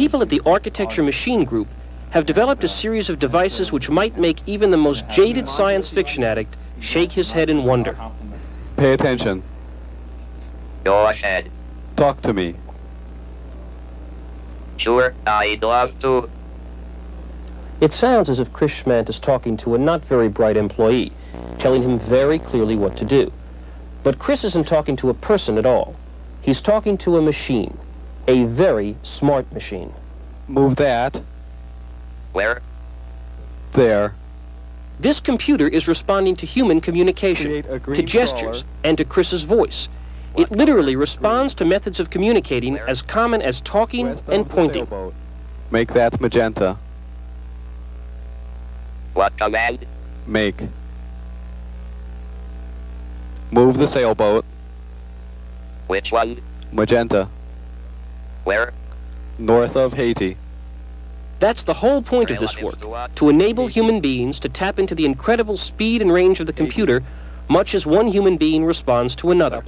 People at the Architecture Machine Group have developed a series of devices which might make even the most jaded science fiction addict shake his head in wonder. Pay attention. Go ahead. Talk to me. Sure, I'd love to. It sounds as if Chris Schmandt is talking to a not very bright employee, telling him very clearly what to do. But Chris isn't talking to a person at all. He's talking to a machine, a very smart machine. Move that. Where? There. This computer is responding to human communication, Create a green to gestures, crawler. and to Chris's voice. It literally responds to methods of communicating as common as talking West and pointing. Make that magenta. What command? Make. Move the sailboat. Which one? Magenta. Where? North of Haiti. That's the whole point of this work, to enable human beings to tap into the incredible speed and range of the computer, much as one human being responds to another.